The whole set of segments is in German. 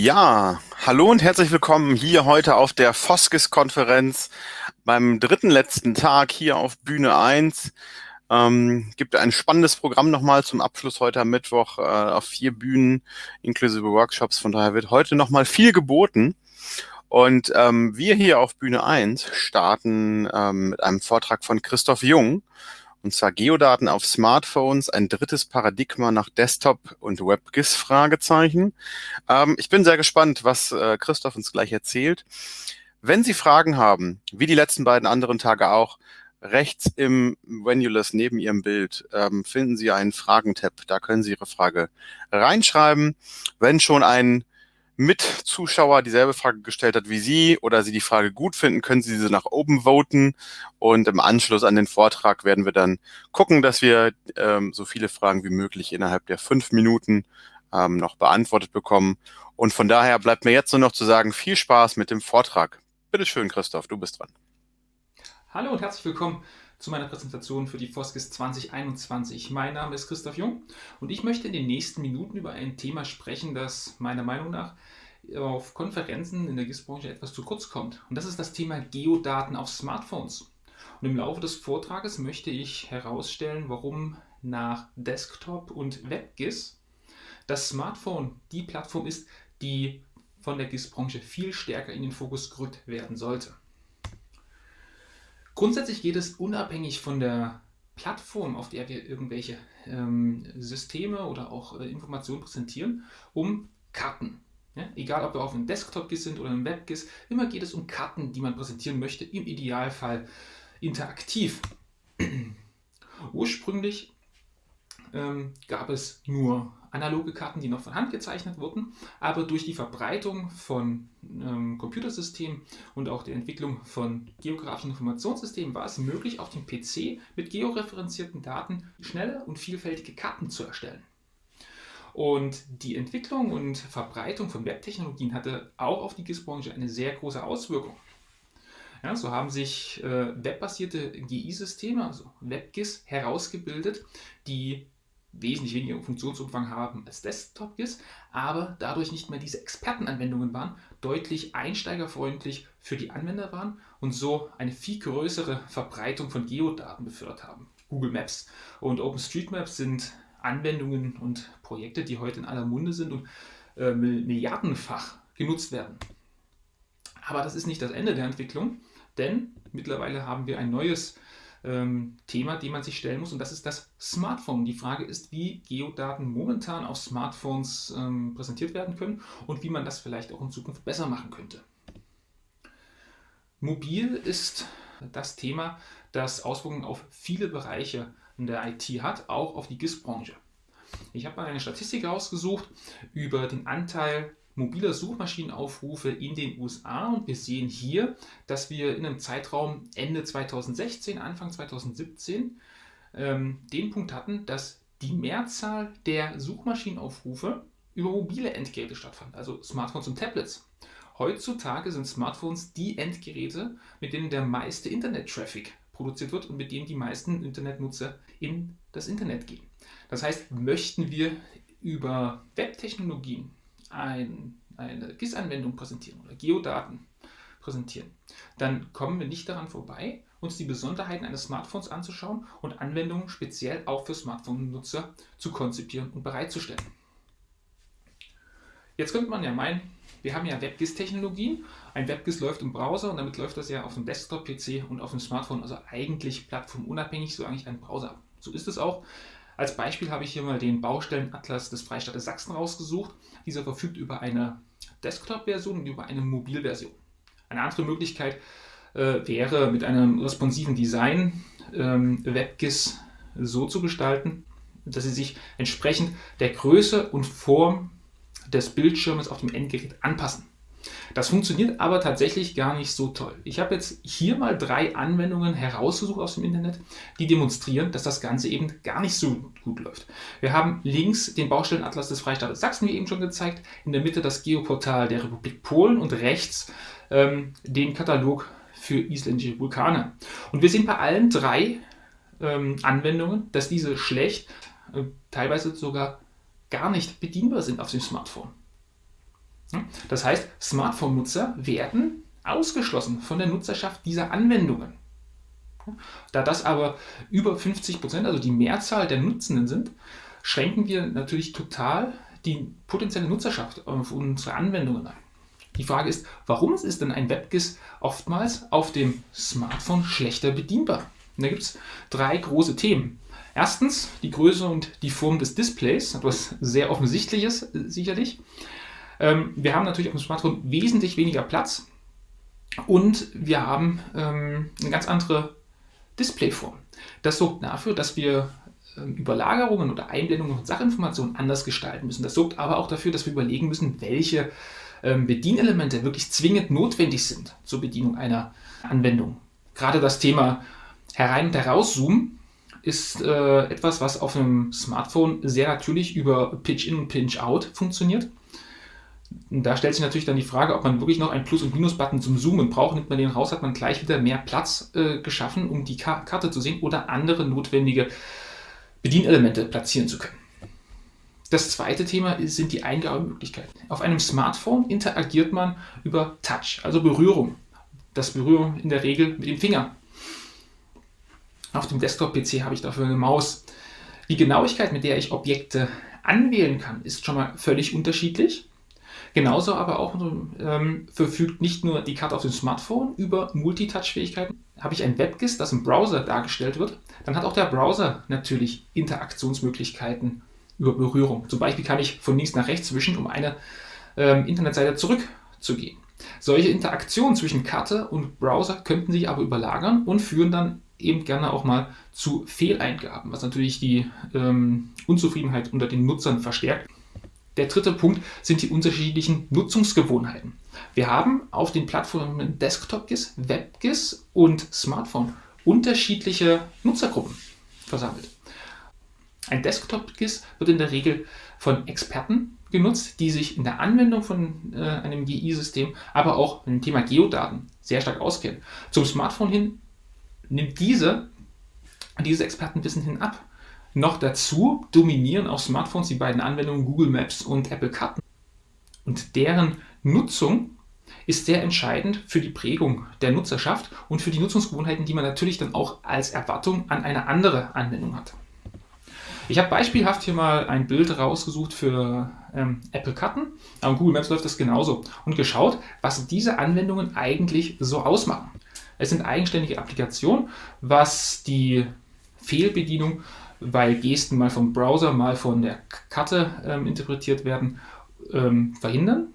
Ja, hallo und herzlich willkommen hier heute auf der Foskis-Konferenz beim dritten letzten Tag hier auf Bühne 1. Ähm, gibt ein spannendes Programm nochmal zum Abschluss heute am Mittwoch äh, auf vier Bühnen inklusive Workshops. Von daher wird heute nochmal viel geboten. Und ähm, wir hier auf Bühne 1 starten ähm, mit einem Vortrag von Christoph Jung. Und zwar Geodaten auf Smartphones, ein drittes Paradigma nach Desktop und WebGIS Fragezeichen. Ähm, ich bin sehr gespannt, was äh, Christoph uns gleich erzählt. Wenn Sie Fragen haben, wie die letzten beiden anderen Tage auch, rechts im Venulus neben Ihrem Bild ähm, finden Sie einen Fragentab. Da können Sie Ihre Frage reinschreiben. Wenn schon ein Mitzuschauer dieselbe Frage gestellt hat wie Sie oder Sie die Frage gut finden, können Sie diese nach oben voten und im Anschluss an den Vortrag werden wir dann gucken, dass wir ähm, so viele Fragen wie möglich innerhalb der fünf Minuten ähm, noch beantwortet bekommen. Und von daher bleibt mir jetzt nur noch zu sagen, viel Spaß mit dem Vortrag. Bitte schön, Christoph, du bist dran. Hallo und herzlich willkommen zu meiner Präsentation für die Foskis 2021. Mein Name ist Christoph Jung und ich möchte in den nächsten Minuten über ein Thema sprechen, das meiner Meinung nach auf Konferenzen in der GIS-Branche etwas zu kurz kommt. Und das ist das Thema Geodaten auf Smartphones. Und im Laufe des Vortrages möchte ich herausstellen, warum nach Desktop und WebGIS das Smartphone die Plattform ist, die von der GIS-Branche viel stärker in den Fokus gerückt werden sollte. Grundsätzlich geht es unabhängig von der Plattform, auf der wir irgendwelche ähm, Systeme oder auch äh, Informationen präsentieren, um Karten. Ja, egal, ob wir auf einem Desktop-GIS sind oder einem Web-GIS, immer geht es um Karten, die man präsentieren möchte, im Idealfall interaktiv. Ursprünglich ähm, gab es nur analoge Karten, die noch von Hand gezeichnet wurden, aber durch die Verbreitung von ähm, Computersystemen und auch der Entwicklung von geografischen Informationssystemen war es möglich, auf dem PC mit georeferenzierten Daten schnelle und vielfältige Karten zu erstellen. Und die Entwicklung und Verbreitung von Webtechnologien hatte auch auf die GIS-Branche eine sehr große Auswirkung. Ja, so haben sich äh, webbasierte GI-Systeme, also WebGIS, herausgebildet, die wesentlich weniger Funktionsumfang haben als Desktop-GIS, aber dadurch nicht mehr diese Expertenanwendungen waren, deutlich einsteigerfreundlich für die Anwender waren und so eine viel größere Verbreitung von Geodaten befördert haben. Google Maps und OpenStreetMaps sind Anwendungen und Projekte, die heute in aller Munde sind und äh, milliardenfach genutzt werden. Aber das ist nicht das Ende der Entwicklung, denn mittlerweile haben wir ein neues ähm, Thema, dem man sich stellen muss und das ist das Smartphone. Die Frage ist, wie Geodaten momentan auf Smartphones ähm, präsentiert werden können und wie man das vielleicht auch in Zukunft besser machen könnte. Mobil ist das Thema, das Auswirkungen auf viele Bereiche in der IT hat, auch auf die GIS-Branche. Ich habe mal eine Statistik rausgesucht über den Anteil mobiler Suchmaschinenaufrufe in den USA und wir sehen hier, dass wir in einem Zeitraum Ende 2016, Anfang 2017 ähm, den Punkt hatten, dass die Mehrzahl der Suchmaschinenaufrufe über mobile Endgeräte stattfand, also Smartphones und Tablets. Heutzutage sind Smartphones die Endgeräte, mit denen der meiste Internet-Traffic produziert wird und mit denen die meisten Internetnutzer in das Internet gehen. Das heißt, möchten wir über Webtechnologien ein, eine GIS-Anwendung präsentieren oder Geodaten präsentieren, dann kommen wir nicht daran vorbei, uns die Besonderheiten eines Smartphones anzuschauen und Anwendungen speziell auch für Smartphone-Nutzer zu konzipieren und bereitzustellen. Jetzt könnte man ja meinen, wir haben ja WebGIS-Technologien. Ein WebGIS läuft im Browser und damit läuft das ja auf dem Desktop-PC und auf dem Smartphone, also eigentlich plattformunabhängig, so eigentlich ein Browser. So ist es auch. Als Beispiel habe ich hier mal den Baustellenatlas des Freistaates Sachsen rausgesucht. Dieser verfügt über eine Desktop-Version und über eine Mobilversion. Eine andere Möglichkeit äh, wäre, mit einem responsiven Design ähm, WebGIS so zu gestalten, dass sie sich entsprechend der Größe und Form des Bildschirmes auf dem Endgerät anpassen. Das funktioniert aber tatsächlich gar nicht so toll. Ich habe jetzt hier mal drei Anwendungen herausgesucht aus dem Internet, die demonstrieren, dass das Ganze eben gar nicht so gut läuft. Wir haben links den Baustellenatlas des Freistaates Sachsen, wie eben schon gezeigt, in der Mitte das Geoportal der Republik Polen und rechts ähm, den Katalog für isländische Vulkane. Und wir sehen bei allen drei ähm, Anwendungen, dass diese schlecht, äh, teilweise sogar gar nicht bedienbar sind auf dem Smartphone. Das heißt, Smartphone-Nutzer werden ausgeschlossen von der Nutzerschaft dieser Anwendungen. Da das aber über 50 Prozent, also die Mehrzahl der Nutzenden sind, schränken wir natürlich total die potenzielle Nutzerschaft auf unsere Anwendungen ein. Die Frage ist, warum ist denn ein WebGIS oftmals auf dem Smartphone schlechter bedienbar? Und da gibt es drei große Themen. Erstens die Größe und die Form des Displays, etwas sehr Offensichtliches äh, sicherlich. Ähm, wir haben natürlich auf dem Smartphone wesentlich weniger Platz und wir haben ähm, eine ganz andere Displayform. Das sorgt dafür, dass wir ähm, Überlagerungen oder Einblendungen von Sachinformationen anders gestalten müssen. Das sorgt aber auch dafür, dass wir überlegen müssen, welche ähm, Bedienelemente wirklich zwingend notwendig sind zur Bedienung einer Anwendung. Gerade das Thema Herein- und Herauszoomen ist äh, etwas, was auf einem Smartphone sehr natürlich über Pitch-In und Pinch-Out funktioniert. Da stellt sich natürlich dann die Frage, ob man wirklich noch einen Plus- und Minus-Button zum Zoomen braucht. Nimmt man den raus, hat man gleich wieder mehr Platz äh, geschaffen, um die Ka Karte zu sehen oder andere notwendige Bedienelemente platzieren zu können. Das zweite Thema sind die Eingabemöglichkeiten. Auf einem Smartphone interagiert man über Touch, also Berührung. Das Berührung in der Regel mit dem Finger. Auf dem Desktop-PC habe ich dafür eine Maus. Die Genauigkeit, mit der ich Objekte anwählen kann, ist schon mal völlig unterschiedlich. Genauso aber auch ähm, verfügt nicht nur die Karte auf dem Smartphone über Multitouch-Fähigkeiten. Habe ich ein WebGIS, das im Browser dargestellt wird, dann hat auch der Browser natürlich Interaktionsmöglichkeiten über Berührung. Zum Beispiel kann ich von links nach rechts wischen, um eine ähm, Internetseite zurückzugehen. Solche Interaktionen zwischen Karte und Browser könnten sich aber überlagern und führen dann eben gerne auch mal zu Fehleingaben, was natürlich die ähm, Unzufriedenheit unter den Nutzern verstärkt. Der dritte Punkt sind die unterschiedlichen Nutzungsgewohnheiten. Wir haben auf den Plattformen Desktop-GIS, WebGIS und Smartphone unterschiedliche Nutzergruppen versammelt. Ein Desktop-GIS wird in der Regel von Experten genutzt, die sich in der Anwendung von äh, einem GI-System, aber auch dem Thema Geodaten sehr stark auskennen. Zum Smartphone hin nimmt diese, dieses Expertenwissen hin ab. Noch dazu dominieren auf Smartphones die beiden Anwendungen Google Maps und Apple Karten. Und deren Nutzung ist sehr entscheidend für die Prägung der Nutzerschaft und für die Nutzungsgewohnheiten, die man natürlich dann auch als Erwartung an eine andere Anwendung hat. Ich habe beispielhaft hier mal ein Bild rausgesucht für ähm, Apple Karten. Am Google Maps läuft das genauso. Und geschaut, was diese Anwendungen eigentlich so ausmachen. Es sind eigenständige Applikationen, was die Fehlbedienung, weil Gesten mal vom Browser, mal von der Karte ähm, interpretiert werden, ähm, verhindern.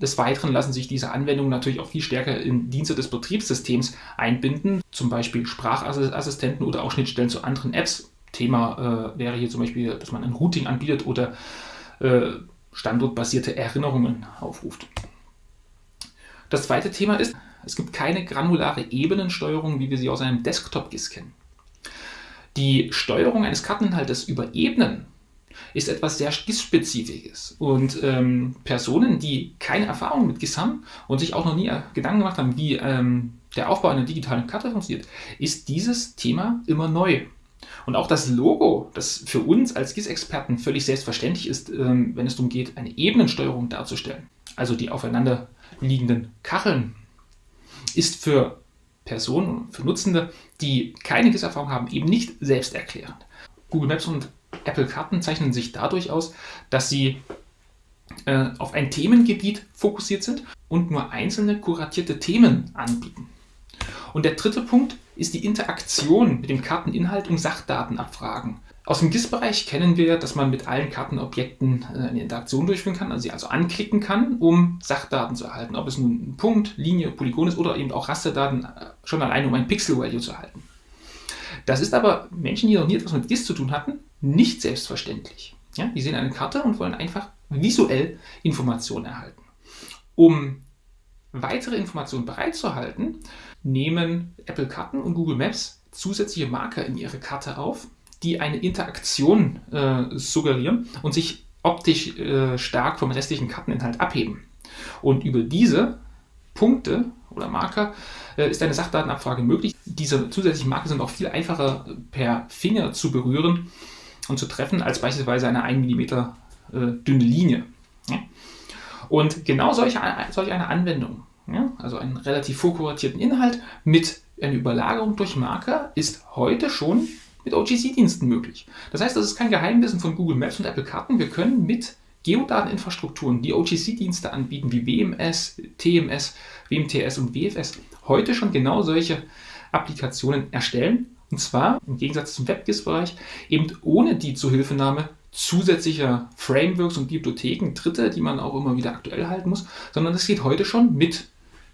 Des Weiteren lassen sich diese Anwendungen natürlich auch viel stärker in Dienste des Betriebssystems einbinden, zum Beispiel Sprachassistenten oder auch Schnittstellen zu anderen Apps Thema äh, wäre hier zum Beispiel, dass man ein Routing anbietet oder äh, standortbasierte Erinnerungen aufruft. Das zweite Thema ist, es gibt keine granulare Ebenensteuerung, wie wir sie aus einem Desktop-GIS kennen. Die Steuerung eines Karteninhaltes über Ebenen ist etwas sehr GIS-spezifisches. Und ähm, Personen, die keine Erfahrung mit GIS haben und sich auch noch nie Gedanken gemacht haben, wie ähm, der Aufbau einer digitalen Karte funktioniert, ist dieses Thema immer neu. Und auch das Logo, das für uns als GIS-Experten völlig selbstverständlich ist, ähm, wenn es darum geht, eine Ebenensteuerung darzustellen, also die aufeinander liegenden Kacheln, ist für Personen, für Nutzende, die keine GIS-Erfahrung haben, eben nicht selbsterklärend. Google Maps und Apple Karten zeichnen sich dadurch aus, dass sie äh, auf ein Themengebiet fokussiert sind und nur einzelne kuratierte Themen anbieten. Und der dritte Punkt ist die Interaktion mit dem Karteninhalt und Sachdatenabfragen. Aus dem GIS-Bereich kennen wir, dass man mit allen Kartenobjekten äh, eine Interaktion durchführen kann, also sie also anklicken kann, um Sachdaten zu erhalten. Ob es nun ein Punkt, Linie, Polygon ist oder eben auch Rasterdaten, äh, schon allein um ein Pixel-Value zu erhalten. Das ist aber Menschen, die noch nie etwas mit GIS zu tun hatten, nicht selbstverständlich. Ja, die sehen eine Karte und wollen einfach visuell Informationen erhalten. Um weitere Informationen bereitzuhalten, nehmen Apple Karten und Google Maps zusätzliche Marker in ihre Karte auf, die eine Interaktion äh, suggerieren und sich optisch äh, stark vom restlichen Karteninhalt abheben. Und über diese Punkte oder Marker äh, ist eine Sachdatenabfrage möglich. Diese zusätzlichen Marker sind auch viel einfacher per Finger zu berühren und zu treffen als beispielsweise eine 1 mm äh, dünne Linie. Ja? Und genau solch, solch eine Anwendung, ja, also einen relativ vorkuratierten Inhalt mit einer Überlagerung durch Marker, ist heute schon mit OGC-Diensten möglich. Das heißt, das ist kein Geheimwissen von Google Maps und Apple Karten. Wir können mit Geodateninfrastrukturen, die OGC-Dienste anbieten, wie WMS, TMS, WMTS und WFS, heute schon genau solche Applikationen erstellen. Und zwar im Gegensatz zum WebGIS-Bereich eben ohne die Zuhilfenahme zusätzlicher Frameworks und Bibliotheken, Dritte, die man auch immer wieder aktuell halten muss, sondern es geht heute schon mit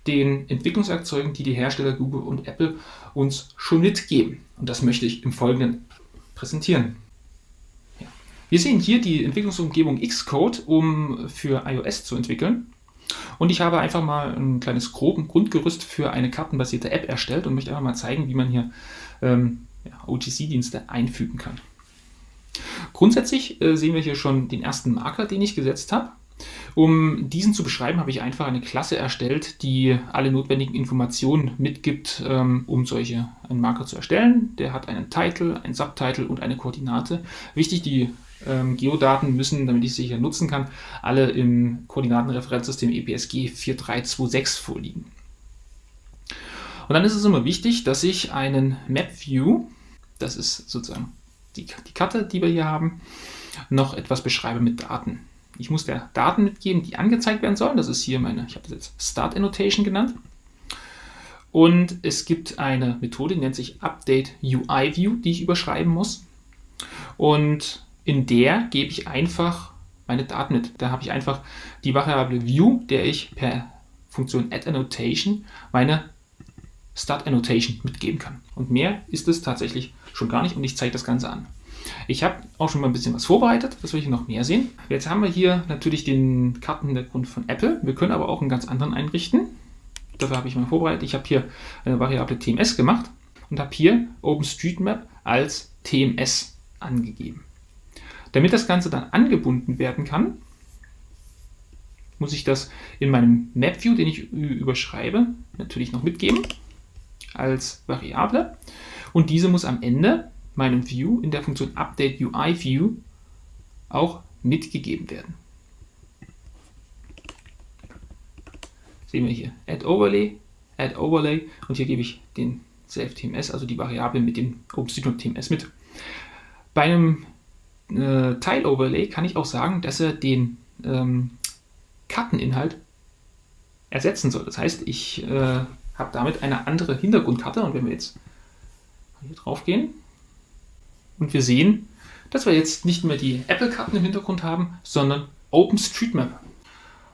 den Entwicklungswerkzeugen, die die Hersteller Google und Apple uns schon mitgeben. Und das möchte ich im Folgenden präsentieren. Ja. Wir sehen hier die Entwicklungsumgebung Xcode, um für iOS zu entwickeln. Und ich habe einfach mal ein kleines groben Grundgerüst für eine kartenbasierte App erstellt und möchte einfach mal zeigen, wie man hier ähm, ja, OTC-Dienste einfügen kann. Grundsätzlich äh, sehen wir hier schon den ersten Marker, den ich gesetzt habe. Um diesen zu beschreiben, habe ich einfach eine Klasse erstellt, die alle notwendigen Informationen mitgibt, ähm, um solche einen Marker zu erstellen. Der hat einen Titel, ein Subtitle und eine Koordinate. Wichtig, die ähm, Geodaten müssen, damit ich sie hier nutzen kann, alle im Koordinatenreferenzsystem EPSG 4326 vorliegen. Und dann ist es immer wichtig, dass ich einen Map View, das ist sozusagen die, die Karte, die wir hier haben, noch etwas beschreibe mit Daten. Ich muss der Daten mitgeben, die angezeigt werden sollen. Das ist hier meine, ich habe das jetzt Start Annotation genannt. Und es gibt eine Methode, die nennt sich Update UI View, die ich überschreiben muss. Und in der gebe ich einfach meine Daten mit. Da habe ich einfach die Variable View, der ich per Funktion Add Annotation meine Start Annotation mitgeben kann. Und mehr ist es tatsächlich schon gar nicht und ich zeige das Ganze an. Ich habe auch schon mal ein bisschen was vorbereitet, das will ich noch mehr sehen. Jetzt haben wir hier natürlich den Kartenhintergrund von Apple. Wir können aber auch einen ganz anderen einrichten. Dafür habe ich mal vorbereitet. Ich habe hier eine Variable TMS gemacht und habe hier OpenStreetMap als TMS angegeben. Damit das Ganze dann angebunden werden kann, muss ich das in meinem MapView, den ich überschreibe, natürlich noch mitgeben als Variable. Und diese muss am Ende meinem View in der Funktion Update UI View auch mitgegeben werden. Sehen wir hier Add Overlay, Add Overlay und hier gebe ich den Self-TMS, also die Variable mit dem OpenStreetMap TMS mit. Bei einem äh, Tile-Overlay kann ich auch sagen, dass er den ähm, Karteninhalt ersetzen soll. Das heißt, ich äh, habe damit eine andere Hintergrundkarte und wenn wir jetzt hier drauf gehen, und wir sehen, dass wir jetzt nicht mehr die Apple-Karten im Hintergrund haben, sondern OpenStreetMap.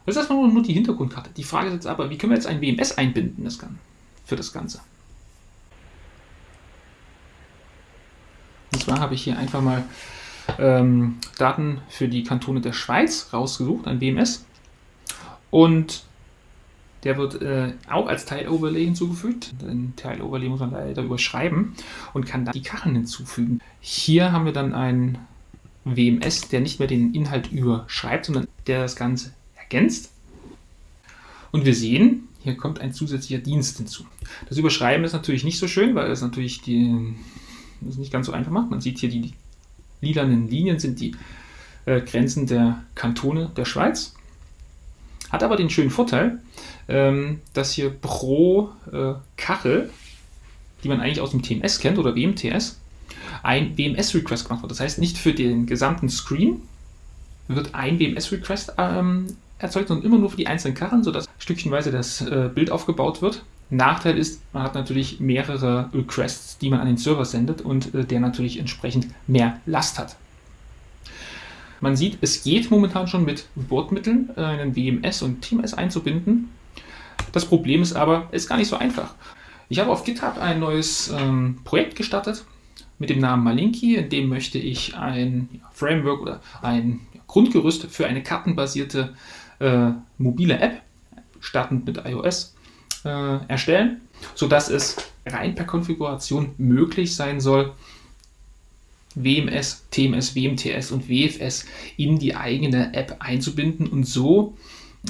Das ist erstmal nur die Hintergrundkarte. Die Frage ist jetzt aber, wie können wir jetzt ein WMS einbinden das kann, für das Ganze? Und zwar habe ich hier einfach mal ähm, Daten für die Kantone der Schweiz rausgesucht, ein WMS. Und der wird äh, auch als Tile-Overlay hinzugefügt. Den Tile-Overlay muss man leider überschreiben und kann dann die Kacheln hinzufügen. Hier haben wir dann einen WMS, der nicht mehr den Inhalt überschreibt, sondern der das Ganze ergänzt. Und wir sehen, hier kommt ein zusätzlicher Dienst hinzu. Das Überschreiben ist natürlich nicht so schön, weil es natürlich die, das nicht ganz so einfach macht. Man sieht hier, die lilanen Linien sind die äh, Grenzen der Kantone der Schweiz. Hat aber den schönen Vorteil, ähm, dass hier pro äh, Kachel, die man eigentlich aus dem TMS kennt oder WMTS, ein WMS-Request gemacht wird. Das heißt, nicht für den gesamten Screen wird ein WMS-Request ähm, erzeugt, sondern immer nur für die einzelnen Kacheln, sodass stückchenweise das äh, Bild aufgebaut wird. Nachteil ist, man hat natürlich mehrere Requests, die man an den Server sendet und äh, der natürlich entsprechend mehr Last hat. Man sieht, es geht momentan schon mit Bordmitteln, äh, einen WMS und TMS einzubinden. Das Problem ist aber, es ist gar nicht so einfach. Ich habe auf GitHub ein neues ähm, Projekt gestartet mit dem Namen Malinki, in dem möchte ich ein Framework oder ein Grundgerüst für eine kartenbasierte äh, mobile App, startend mit iOS, äh, erstellen, sodass es rein per Konfiguration möglich sein soll, WMS, TMS, WMTS und WFS in die eigene App einzubinden und so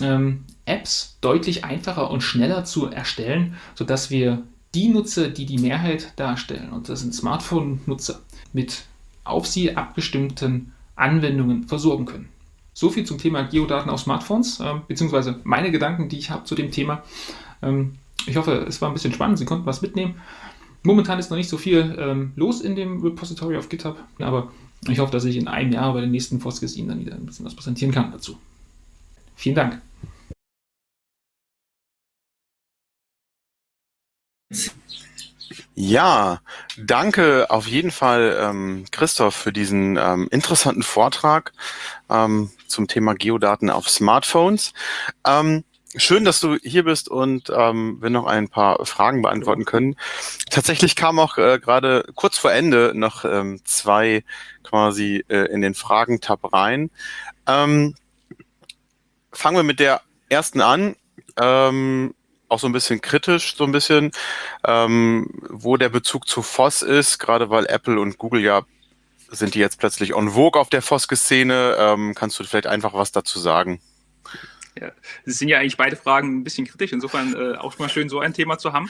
ähm, Apps deutlich einfacher und schneller zu erstellen, sodass wir die Nutzer, die die Mehrheit darstellen, und das sind Smartphone-Nutzer, mit auf sie abgestimmten Anwendungen versorgen können. So viel zum Thema Geodaten auf Smartphones, äh, beziehungsweise meine Gedanken, die ich habe zu dem Thema. Ähm, ich hoffe, es war ein bisschen spannend, Sie konnten was mitnehmen. Momentan ist noch nicht so viel ähm, los in dem Repository auf GitHub, aber ich hoffe, dass ich in einem Jahr bei den nächsten Foskis Ihnen dann wieder ein bisschen was präsentieren kann dazu. Vielen Dank. Ja, danke auf jeden Fall, ähm, Christoph, für diesen ähm, interessanten Vortrag ähm, zum Thema Geodaten auf Smartphones. Schön, dass du hier bist und ähm, wir noch ein paar Fragen beantworten können. Tatsächlich kam auch äh, gerade kurz vor Ende noch ähm, zwei quasi äh, in den Fragen-Tab rein. Ähm, fangen wir mit der ersten an. Ähm, auch so ein bisschen kritisch, so ein bisschen, ähm, wo der Bezug zu FOSS ist, gerade weil Apple und Google ja sind die jetzt plötzlich on vogue auf der FOSS-Szene. Ähm, kannst du vielleicht einfach was dazu sagen? Ja, das sind ja eigentlich beide Fragen ein bisschen kritisch, insofern äh, auch mal schön, so ein Thema zu haben.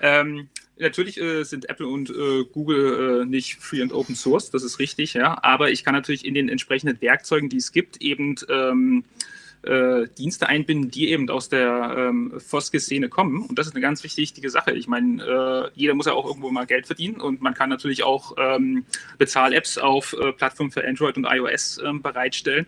Ähm, natürlich äh, sind Apple und äh, Google äh, nicht free and open source, das ist richtig, ja. Aber ich kann natürlich in den entsprechenden Werkzeugen, die es gibt, eben ähm, äh, Dienste einbinden, die eben aus der ähm, Foske-Szene kommen. Und das ist eine ganz wichtige Sache. Ich meine, äh, jeder muss ja auch irgendwo mal Geld verdienen und man kann natürlich auch ähm, Bezahl-Apps auf Plattformen für Android und iOS ähm, bereitstellen.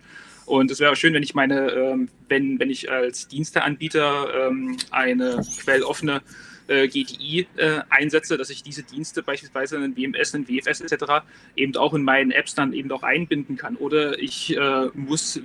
Und es wäre schön, wenn ich meine, ähm, wenn, wenn ich als Diensteanbieter ähm, eine quelloffene äh, GTI äh, einsetze, dass ich diese Dienste beispielsweise in WMS, in WFS etc. eben auch in meinen Apps dann eben auch einbinden kann. Oder ich äh, muss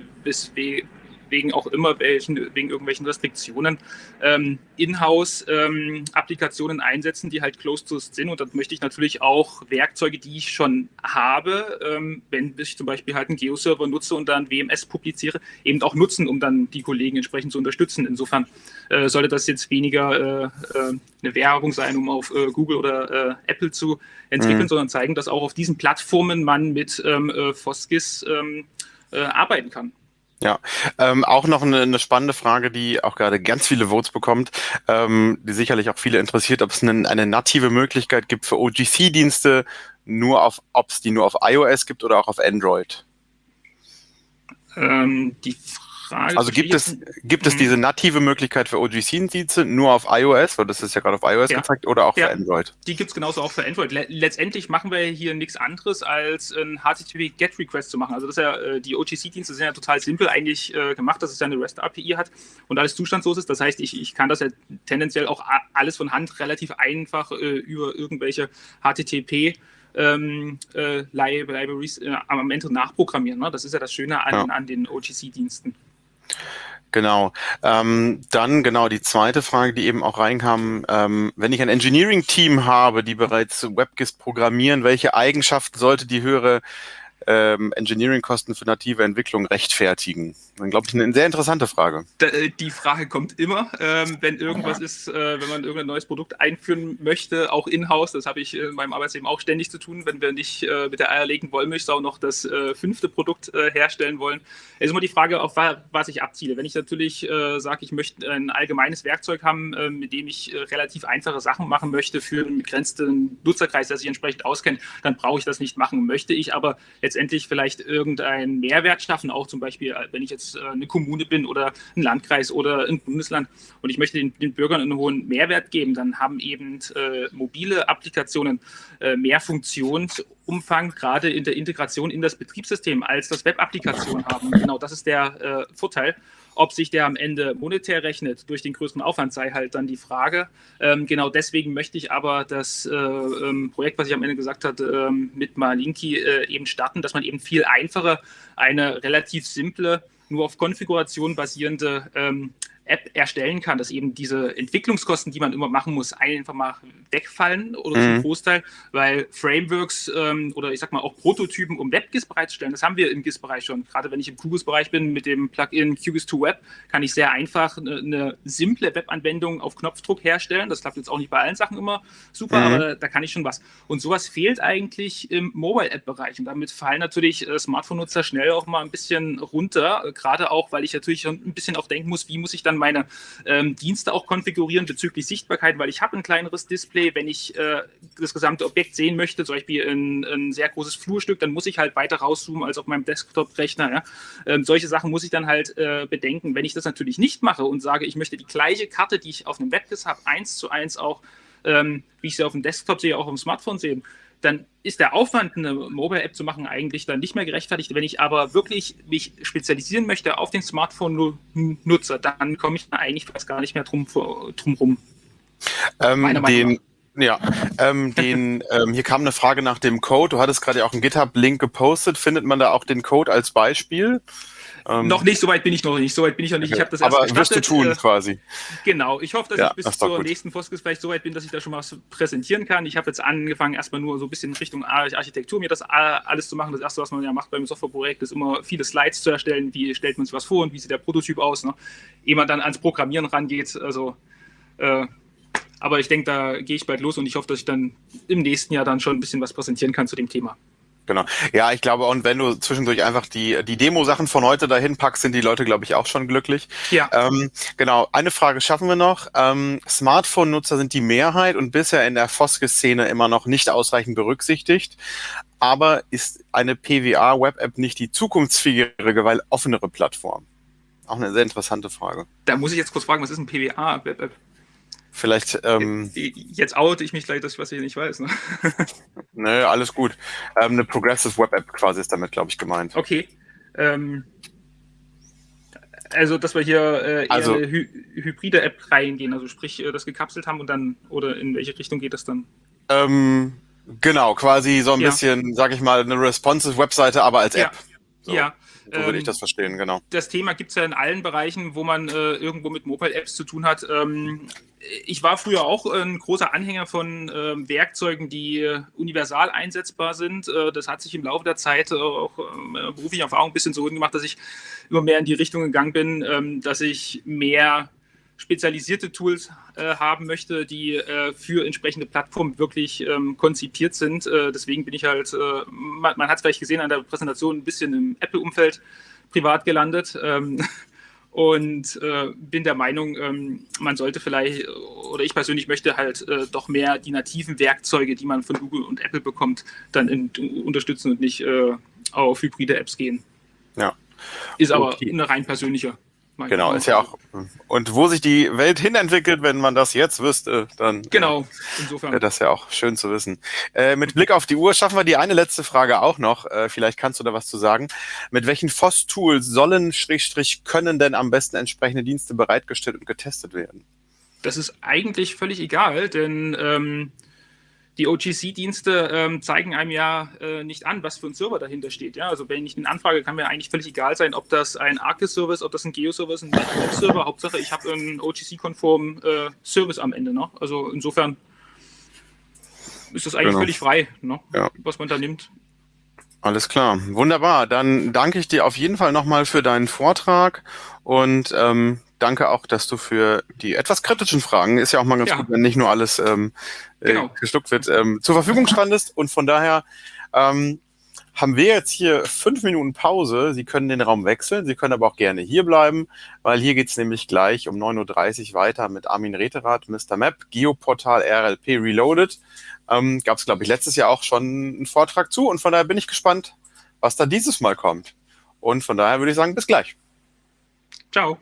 wegen auch immer welchen, wegen irgendwelchen Restriktionen ähm, Inhouse-Applikationen ähm, einsetzen, die halt closed to sind. Und dann möchte ich natürlich auch Werkzeuge, die ich schon habe, ähm, wenn ich zum Beispiel halt einen Geo-Server nutze und dann WMS publiziere, eben auch nutzen, um dann die Kollegen entsprechend zu unterstützen. Insofern äh, sollte das jetzt weniger äh, äh, eine Werbung sein, um auf äh, Google oder äh, Apple zu entwickeln, mhm. sondern zeigen, dass auch auf diesen Plattformen man mit ähm, äh, Foskis ähm, arbeiten kann. Ja, ähm, auch noch eine, eine, spannende Frage, die auch gerade ganz viele Votes bekommt, ähm, die sicherlich auch viele interessiert, ob es eine, eine native Möglichkeit gibt für OGC-Dienste, nur auf, ob es die nur auf iOS gibt oder auch auf Android. Ähm, die Frage Frage. Also gibt es, gibt es mhm. diese native Möglichkeit für OGC-Dienste nur auf iOS, weil das ist ja gerade auf iOS ja. gezeigt, oder auch ja. für Android? Die gibt es genauso auch für Android. letztendlich machen wir hier nichts anderes, als ein HTTP-GET-Request zu machen. Also das ja, äh, die OGC-Dienste sind ja total simpel eigentlich äh, gemacht, dass es ja eine REST-API hat und alles zustandslos ist. Das heißt, ich, ich kann das ja tendenziell auch alles von Hand relativ einfach äh, über irgendwelche HTTP ähm, äh, Libraries äh, am Ende nachprogrammieren. Ne? Das ist ja das Schöne an, ja. an den OGC-Diensten. Genau. Ähm, dann genau die zweite Frage, die eben auch reinkam. Ähm, wenn ich ein Engineering-Team habe, die bereits WebGIS programmieren, welche Eigenschaften sollte die höhere ähm, Engineering-Kosten für native Entwicklung rechtfertigen? Dann glaube ich eine sehr interessante Frage. Äh, die Frage kommt immer, ähm, wenn irgendwas ist, äh, wenn man irgendein neues Produkt einführen möchte, auch in-house. Das habe ich in meinem Arbeitsleben auch ständig zu tun, wenn wir nicht äh, mit der eierlegenden Wollmilchsau noch das äh, fünfte Produkt äh, herstellen wollen. Es ist immer die Frage, auf was ich abziele. Wenn ich natürlich äh, sage, ich möchte ein allgemeines Werkzeug haben, mit dem ich relativ einfache Sachen machen möchte für einen begrenzten Nutzerkreis, der sich entsprechend auskennt, dann brauche ich das nicht machen. Möchte ich aber letztendlich vielleicht irgendeinen Mehrwert schaffen, auch zum Beispiel, wenn ich jetzt äh, eine Kommune bin oder ein Landkreis oder ein Bundesland und ich möchte den, den Bürgern einen hohen Mehrwert geben, dann haben eben äh, mobile Applikationen äh, mehr Funktionsumfang, gerade in der Integration in das Betriebssystem, als das Web-Applikationen haben. genau das ist der äh, Vorteil. Ob sich der am Ende monetär rechnet durch den größeren Aufwand, sei halt dann die Frage. Ähm, genau deswegen möchte ich aber das äh, ähm, Projekt, was ich am Ende gesagt hatte, ähm, mit Malinki äh, eben starten, dass man eben viel einfacher eine relativ simple nur auf Konfiguration basierende ähm, App erstellen kann, dass eben diese Entwicklungskosten, die man immer machen muss, einfach mal wegfallen oder mhm. zum Großteil, weil Frameworks ähm, oder ich sag mal auch Prototypen, um WebGIS bereitzustellen, das haben wir im GIS-Bereich schon. Gerade wenn ich im QGIS-Bereich bin mit dem Plugin QGIS2 Web, kann ich sehr einfach eine, eine simple Webanwendung auf Knopfdruck herstellen. Das klappt jetzt auch nicht bei allen Sachen immer super, mhm. aber da, da, kann ich schon was. Und sowas fehlt eigentlich im Mobile-App-Bereich und damit fallen natürlich äh, Smartphone-Nutzer schnell auch mal ein bisschen runter, äh, gerade auch, weil ich natürlich ein bisschen auch denken muss, wie muss ich dann dann meine ähm, Dienste auch konfigurieren bezüglich Sichtbarkeit, weil ich habe ein kleineres Display. Wenn ich äh, das gesamte Objekt sehen möchte, zum Beispiel ein, ein, sehr großes Flurstück, dann muss ich halt weiter rauszoomen als auf meinem Desktop-Rechner. Ja? Ähm, solche Sachen muss ich dann halt äh, bedenken. Wenn ich das natürlich nicht mache und sage, ich möchte die gleiche Karte, die ich auf einem WebKit habe, eins zu eins auch, ähm, wie ich sie auf dem Desktop sehe, auch auf dem Smartphone sehen, dann ist der Aufwand, eine Mobile-App zu machen, eigentlich dann nicht mehr gerechtfertigt. Wenn ich aber wirklich mich spezialisieren möchte auf den Smartphone-Nutzer, dann komme ich da eigentlich fast gar nicht mehr drum, drum rum. Ähm, den, ja, ähm, den, ähm, hier kam eine Frage nach dem Code. Du hattest gerade ja auch einen GitHub-Link gepostet. Findet man da auch den Code als Beispiel? Ähm, noch nicht, soweit bin ich noch nicht. Soweit bin ich noch nicht. Ich habe das erst Aber wirst du tun, äh, quasi. Genau. Ich hoffe, dass ja, ich bis das zur nächsten Foskis vielleicht soweit bin, dass ich da schon mal was präsentieren kann. Ich habe jetzt angefangen, erstmal nur so ein bisschen in Richtung Architektur mir das alles zu machen. Das erste, was man ja macht beim Softwareprojekt, ist immer viele Slides zu erstellen. Wie stellt man sich was vor und wie sieht der Prototyp aus? Ne? Ehe man dann ans Programmieren rangeht. Also, äh, aber ich denke, da gehe ich bald los und ich hoffe, dass ich dann im nächsten Jahr dann schon ein bisschen was präsentieren kann zu dem Thema. Genau. Ja, ich glaube, und wenn du zwischendurch einfach die, die Demo-Sachen von heute dahin packst, sind die Leute, glaube ich, auch schon glücklich. Ja. Ähm, genau. Eine Frage schaffen wir noch. Ähm, Smartphone-Nutzer sind die Mehrheit und bisher in der Foske-Szene immer noch nicht ausreichend berücksichtigt. Aber ist eine PWA-Web-App nicht die zukunftsfähigere, weil offenere Plattform? Auch eine sehr interessante Frage. Da muss ich jetzt kurz fragen, was ist ein PWA-Web-App? Vielleicht. Ähm, Jetzt oute ich mich gleich, dass ich was ich nicht weiß. Ne? Nö, alles gut. Ähm, eine Progressive Web App quasi ist damit, glaube ich, gemeint. Okay. Ähm, also, dass wir hier äh, eher Also- eine hy hybride App reingehen, also sprich, äh, das gekapselt haben und dann, oder in welche Richtung geht das dann? Ähm, genau, quasi so ein Ja. bisschen, sag ich mal, eine responsive Webseite, aber als Ja. App. So, Ja. So würde ähm, ich das verstehen, genau. das Thema gibt es ja in allen Bereichen, wo man äh, irgendwo mit Mobile-Apps zu tun hat. Ähm, ich war früher auch ein großer Anhänger von ähm, Werkzeugen, die äh, universal einsetzbar sind. Äh, das hat sich im Laufe der Zeit äh, auch äh, berufliche Erfahrung ein bisschen so gemacht, dass ich immer mehr in die Richtung gegangen bin, ähm, dass ich mehr spezialisierte Tools äh, haben möchte, die äh, für entsprechende Plattformen wirklich ähm, konzipiert sind. Äh, deswegen bin ich halt, äh, man, man hat es vielleicht gesehen an der Präsentation, ein bisschen im Apple-Umfeld privat gelandet. Ähm, und äh, bin der Meinung, ähm, man sollte vielleicht, oder ich persönlich möchte halt äh, doch mehr die nativen Werkzeuge, die man von Google und Apple bekommt, dann in, unterstützen und nicht auf hybride Apps gehen. Ja. Ist aber Okay. eine rein persönliche Meinung. Genau, ist ja auch. Und wo sich die Welt hinentwickelt, wenn man das jetzt wüsste, dann Genau, äh, insofern. wäre das ja auch schön zu wissen. Äh, mit Blick auf die Uhr schaffen wir die eine letzte Frage auch noch. Äh, vielleicht kannst du da was zu sagen. Mit welchen FOSS-Tools sollen, Schrägstrich, können denn am besten entsprechende Dienste bereitgestellt und getestet werden? Das ist eigentlich völlig egal, denn ähm, die OGC-Dienste ähm, zeigen einem ja äh, nicht an, was für ein Server dahinter steht. Ja? Also wenn ich eine Anfrage, kann mir eigentlich völlig egal sein, ob das ein ArcGIS-Server ist, ob das ein Geo-Server ist, ein Web-Server. Hauptsache, ich habe einen OGC-konformen äh, Service am Ende. Ne? Also insofern ist das eigentlich Genau. völlig frei, ne? Ja. was man da nimmt. Alles klar, wunderbar. Dann danke ich dir auf jeden Fall nochmal für deinen Vortrag und ähm, danke auch, dass du für die etwas kritischen Fragen, ist ja auch mal ganz Ja. gut, wenn nicht nur alles ähm, Genau. äh, geschluckt wird, ähm, zur Verfügung standest. Und von daher ähm, haben wir jetzt hier fünf Minuten Pause. Sie können den Raum wechseln, Sie können aber auch gerne hier bleiben, weil hier geht's nämlich gleich um 9.30 Uhr weiter mit Armin Reterath, Mr. Map, Geoportal RLP Reloaded. Ähm, Gab es, glaube ich, letztes Jahr auch schon einen Vortrag zu und von daher bin ich gespannt, was da dieses Mal kommt. Und von daher würde ich sagen, bis gleich. Ciao.